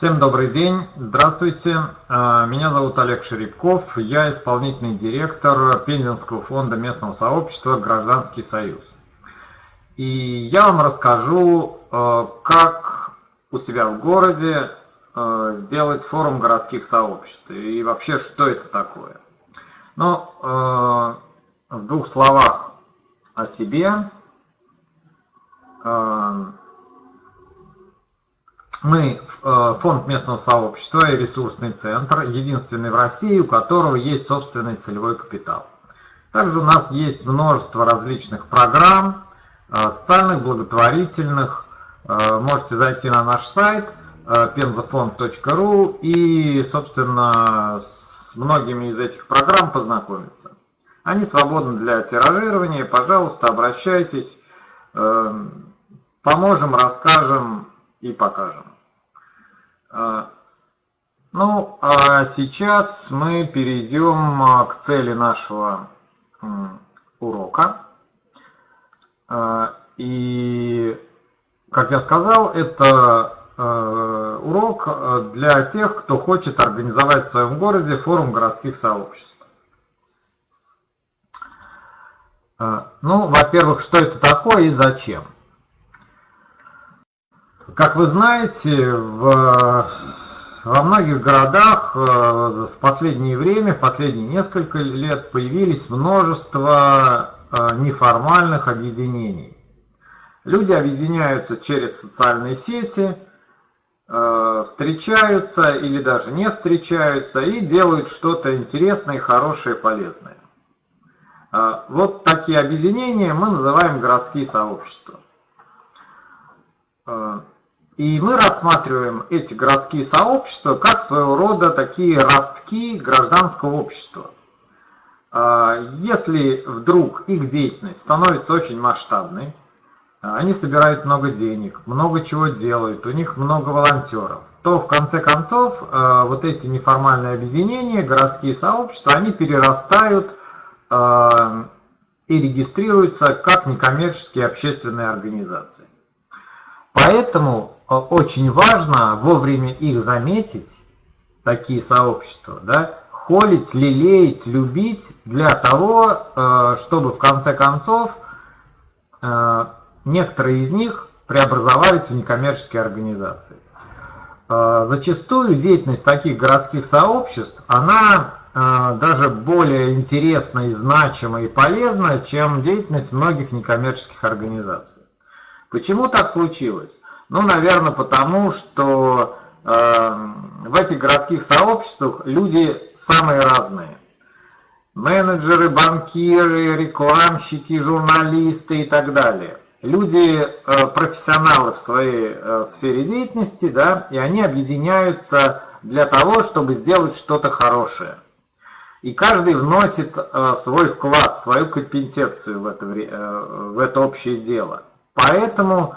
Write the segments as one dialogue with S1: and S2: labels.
S1: Всем добрый день, здравствуйте. А, меня зовут Олег Шеребков, я исполнительный директор Пензенского фонда местного сообщества «Гражданский союз». И я вам расскажу, а, как у себя в городе а, сделать форум городских сообществ и вообще, что это такое. Ну, в двух словах о себе. Мы э, фонд местного сообщества и ресурсный центр, единственный в России, у которого есть собственный целевой капитал. Также у нас есть множество различных программ, э, социальных, благотворительных. Э, можете зайти на наш сайт penzafond.ru и, собственно, с многими из этих программ познакомиться. Они свободны для тиражирования. Пожалуйста, обращайтесь. Поможем, расскажем и покажем. А, ну, а сейчас мы перейдем а, к цели нашего урока. А, и, как я сказал, это урок для тех, кто хочет организовать в своем городе форум городских сообществ. Ну, во-первых, что это такое и зачем? Как вы знаете, в, во многих городах э, в последнее время, в последние несколько лет появились множество э, неформальных объединений. Люди объединяются через социальные сети, э, встречаются или даже не встречаются и делают что-то интересное, хорошее, полезное. Вот такие объединения мы называем городские сообщества. И мы рассматриваем эти городские сообщества как своего рода такие ростки гражданского общества. А, если вдруг их деятельность становится очень масштабной, они собирают много денег, много чего делают, у них много волонтеров, то в конце концов а, вот эти неформальные объединения, городские сообщества, они перерастают а, и регистрируются как некоммерческие общественные организации. Поэтому очень важно вовремя их заметить, такие сообщества, да, холить, лелеять, любить для того, э, чтобы в конце концов э, некоторые из них преобразовались в некоммерческие организации. Зачастую деятельность таких городских сообществ, она даже более интересна и значима и полезна, чем деятельность многих некоммерческих организаций. Почему так случилось? Ну, наверное, потому что э, в этих городских сообществах люди самые разные. Менеджеры, банкиры, рекламщики, журналисты и так далее. Люди э, профессионалы в своей э, сфере деятельности, да, и они объединяются для того, чтобы сделать что-то хорошее. И каждый вносит э, свой вклад, свою компетенцию в это, э, в это общее дело. Поэтому,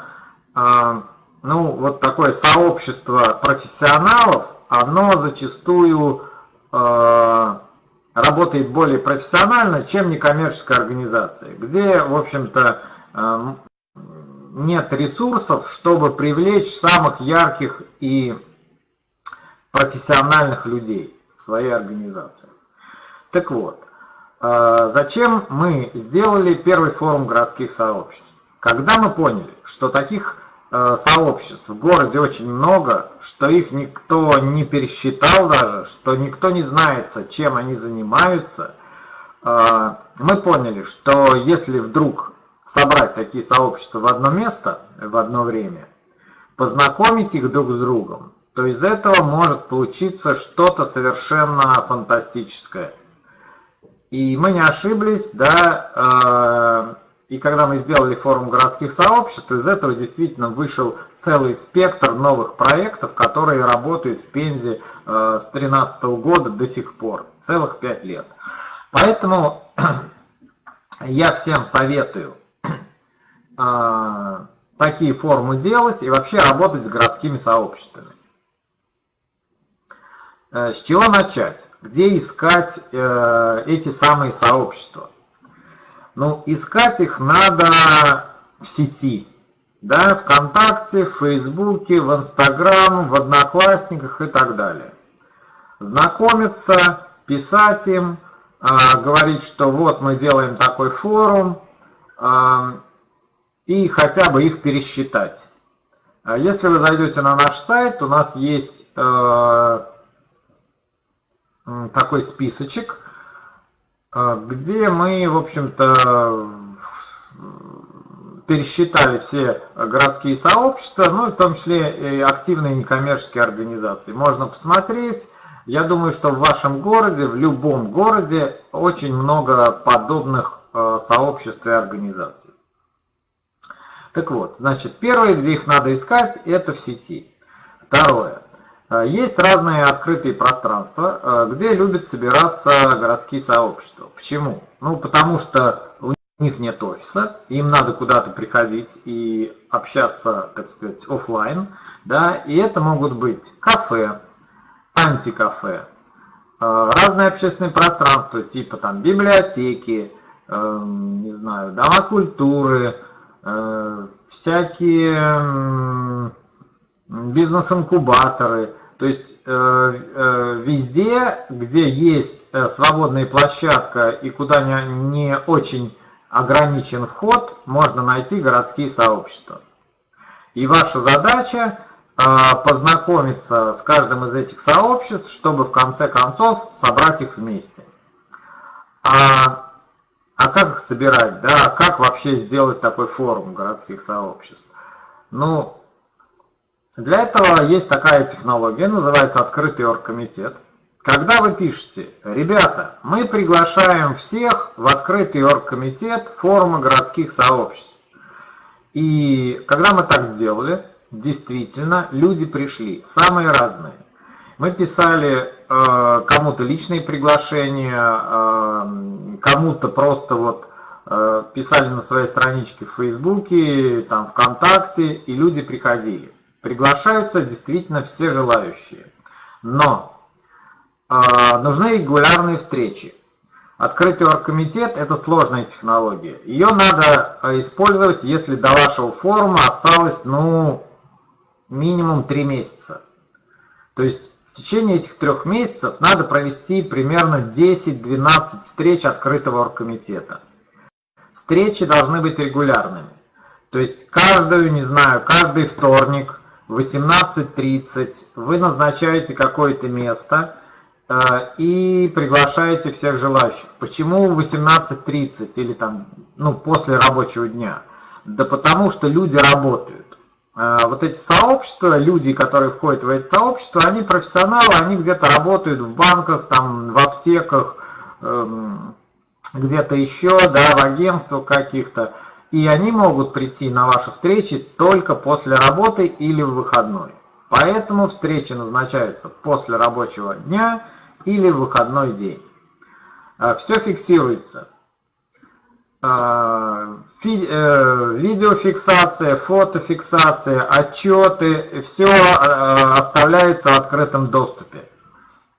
S1: а, ну, вот такое сообщество профессионалов, оно зачастую а, работает более профессионально, чем некоммерческая организация, где, в общем-то, а, нет ресурсов, чтобы привлечь самых ярких и профессиональных людей в своей организации. Так вот, зачем мы сделали первый форум городских сообществ? Когда мы поняли, что таких э, сообществ в городе очень много, что их никто не пересчитал даже, что никто не знает, чем они занимаются, э, мы поняли, что если вдруг собрать такие сообщества в одно место в одно время, познакомить их друг с другом, то из этого может получиться что-то совершенно фантастическое. И мы не ошиблись, да, э, и когда мы сделали форум городских сообществ, из этого действительно вышел целый спектр новых проектов, которые работают в Пензе э, с 2013 года до сих пор, целых пять лет. Поэтому я всем советую э, такие форумы делать и вообще работать с городскими сообществами. Э, с чего начать? Где искать эти самые сообщества? Ну, искать их надо в сети. Да, ВКонтакте, в Фейсбуке, в Инстаграм, в Одноклассниках и так далее. Знакомиться, писать им, а, говорить, что вот мы делаем такой форум, а, и хотя бы их пересчитать. А если вы зайдете на наш сайт, у нас есть такой списочек, где мы, в общем-то, пересчитали все городские сообщества, ну и в том числе и активные некоммерческие организации. Можно посмотреть. Я думаю, что в вашем городе, в любом городе, очень много подобных э, сообществ и организаций. Так вот, значит, первое, где их надо искать, это в сети. Второе. Э, есть разные открытые пространства, э, где любят собираться городские сообщества. Почему? Ну, потому что у них нет офиса, им надо куда-то приходить и общаться, так сказать, офлайн, да, и это могут быть кафе, антикафе, э, разные общественные пространства, типа там библиотеки, не знаю, дома культуры, всякие бизнес-инкубаторы, то есть э, э, везде, где есть э, свободная площадка и куда не, очень ограничен вход, можно найти городские сообщества. И ваша задача познакомиться с каждым из этих сообществ, чтобы в конце концов собрать их вместе. А, а как их собирать? Да? Как вообще сделать такой форум городских сообществ? Ну, для этого есть такая технология, называется открытый оргкомитет. Когда вы пишете, ребята, мы приглашаем всех в открытый оргкомитет форума городских сообществ. И когда мы так сделали, действительно, люди пришли, самые разные. Мы писали э, кому-то личные приглашения, э, кому-то просто вот э, писали на своей страничке в Фейсбуке, там, ВКонтакте, и люди приходили. Приглашаются действительно все желающие. Но э, нужны регулярные встречи. Открытый оргкомитет – это сложная технология. Ее надо а, использовать, если до вашего форума осталось, ну, минимум 3 месяца. То есть в течение этих трех месяцев надо провести примерно 10-12 встреч открытого оргкомитета. Встречи должны быть регулярными. То есть каждую, не знаю, каждый вторник – 18.30 вы назначаете какое-то место э, и приглашаете всех желающих. Почему 18.30 или там, ну, после рабочего дня? Да потому что люди работают. Э, вот эти сообщества, люди, которые входят в эти сообщества, они профессионалы, они где-то работают в банках, там, в аптеках, эм, где-то еще, да, в агентствах каких-то и они могут прийти на ваши встречи только после работы или в выходной. Поэтому встречи назначаются после рабочего дня или в выходной день. А, все фиксируется. А, э, видеофиксация, фотофиксация, отчеты, все а, оставляется в открытом доступе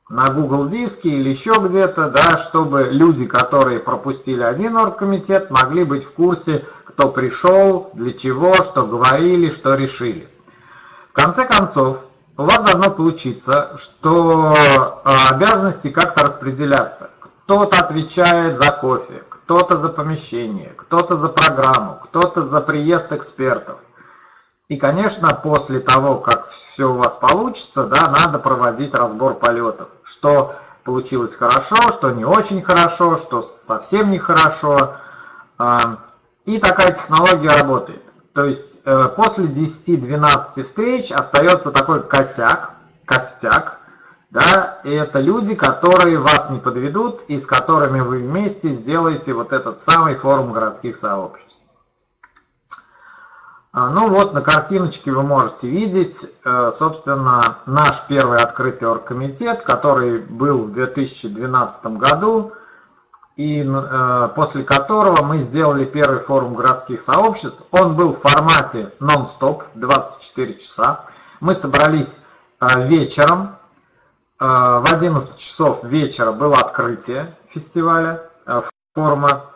S1: на Google диске или еще где-то, да, чтобы люди, которые пропустили один оргкомитет, могли быть в курсе, кто пришел, для чего, что говорили, что решили. В конце концов, у вас должно получиться, что а, обязанности как-то распределяться. Кто-то отвечает за кофе, кто-то за помещение, кто-то за программу, кто-то за приезд экспертов. И, конечно, после того, как все у вас получится, да, надо проводить разбор полетов. Что получилось хорошо, что не очень хорошо, что совсем нехорошо. А, и такая технология работает. То есть э, после 10-12 встреч остается такой косяк, костяк, да, и это люди, которые вас не подведут и с которыми вы вместе сделаете вот этот самый форум городских сообществ. А, ну вот на картиночке вы можете видеть, э, собственно, наш первый открытый оргкомитет, который был в 2012 году, и э, после которого мы сделали первый форум городских сообществ. Он был в формате нон-стоп, 24 часа. Мы собрались э, вечером, э, в 11 часов вечера было открытие фестиваля, э, форума.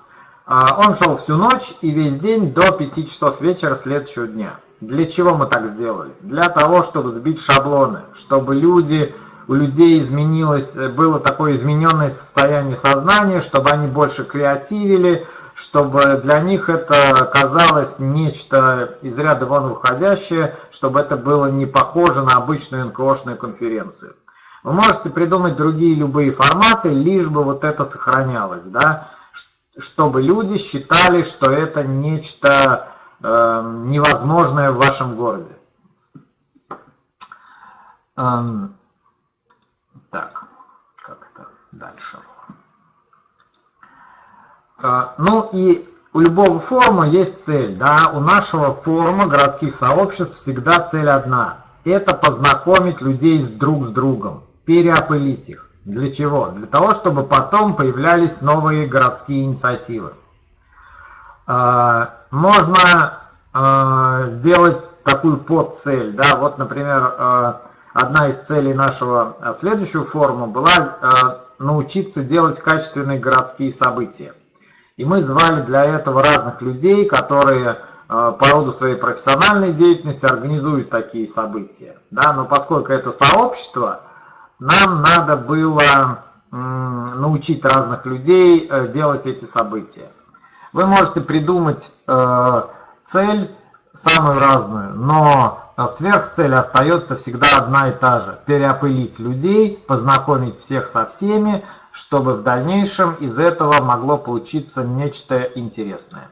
S1: А, он шел всю ночь и весь день до 5 часов вечера следующего дня. Для чего мы так сделали? Для того, чтобы сбить шаблоны, чтобы люди, у людей изменилось, было такое измененное состояние сознания, чтобы они больше креативили, чтобы для них это казалось нечто из ряда вон выходящее, чтобы это было не похоже на обычную НКОшную конференцию. Вы можете придумать другие любые форматы, лишь бы вот это сохранялось, да, чтобы люди считали, что это нечто э, невозможное в вашем городе. Эм, так, как это дальше? Э, ну и у любого форума есть цель, да, у нашего форума городских сообществ всегда цель одна. Это познакомить людей друг с другом, переопылить их. Для чего? Для того, чтобы потом появлялись новые городские инициативы. А, можно а, делать такую подцель. Да? Вот, например, а, одна из целей нашего следующего форума была научиться делать качественные городские события. И мы звали для этого разных людей, которые по роду своей профессиональной деятельности организуют такие события. Да? Но поскольку это сообщество, нам надо было научить разных людей э, делать эти события. Вы можете придумать э, цель самую разную, но сверхцель остается всегда одна и та же. Переопылить людей, познакомить всех со всеми, чтобы в дальнейшем из этого могло получиться нечто интересное.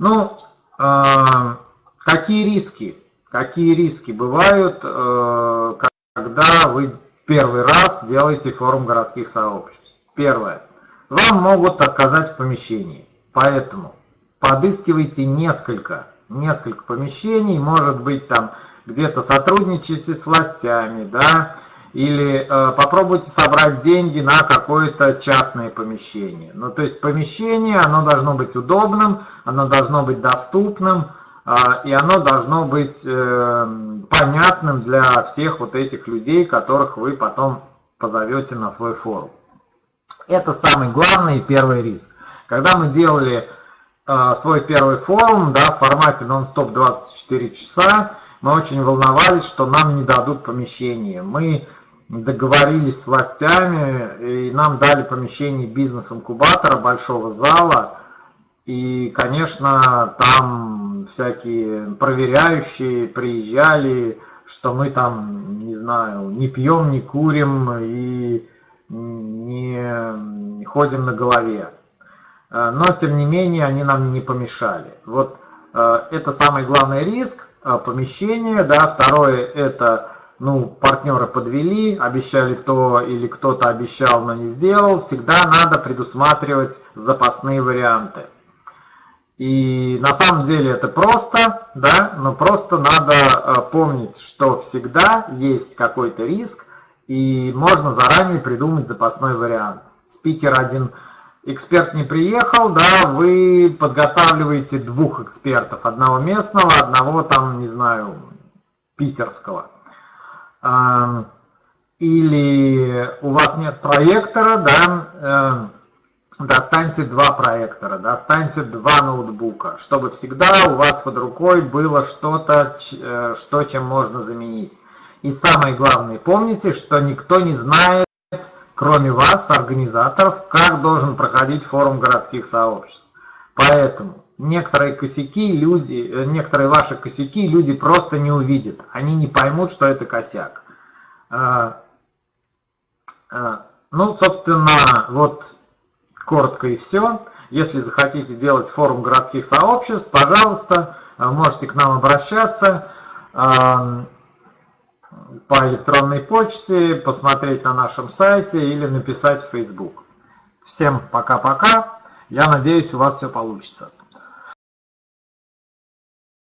S1: Ну, э, какие риски? Какие риски бывают, когда вы первый раз делаете форум городских сообществ. Первое. Вам могут отказать в помещении. Поэтому подыскивайте несколько, несколько помещений, может быть там где-то сотрудничайте с властями, да, или э, попробуйте собрать деньги на какое-то частное помещение. Ну, то есть помещение, оно должно быть удобным, оно должно быть доступным, а, и оно должно быть э, понятным для всех вот этих людей, которых вы потом позовете на свой форум. Это самый главный и первый риск. Когда мы делали э, свой первый форум да, в формате нон-стоп 24 часа, мы очень волновались, что нам не дадут помещение. Мы договорились с властями, и нам дали помещение бизнес-инкубатора, большого зала, и, конечно, там всякие проверяющие приезжали, что мы там, не знаю, не пьем, не курим и не ходим на голове. Э, но, тем не менее, они нам не помешали. Вот э, это самый главный риск э, помещения. Да. Второе, это ну, партнеры подвели, обещали то или кто-то обещал, но не сделал. Всегда надо предусматривать запасные варианты. И на самом деле это просто, да, но просто надо помнить, что всегда есть какой-то риск, и можно заранее придумать запасной вариант. Спикер один, эксперт не приехал, да, вы подготавливаете двух экспертов, одного местного, одного там, не знаю, питерского. Или у вас нет проектора, да, эм, достаньте два проектора, достаньте два ноутбука, чтобы всегда у вас под рукой было что-то, э, что чем можно заменить. И самое главное, помните, что никто не знает, кроме вас, организаторов, как должен проходить форум городских сообществ. Поэтому некоторые косяки люди, э, некоторые ваши косяки люди просто не увидят. Они не поймут, что это косяк. А, а, ну, собственно, вот Коротко и все. Если захотите делать форум городских сообществ, пожалуйста, э, можете к нам обращаться по электронной почте, посмотреть на нашем сайте или написать в Facebook. Всем пока-пока. Я надеюсь, у вас все получится.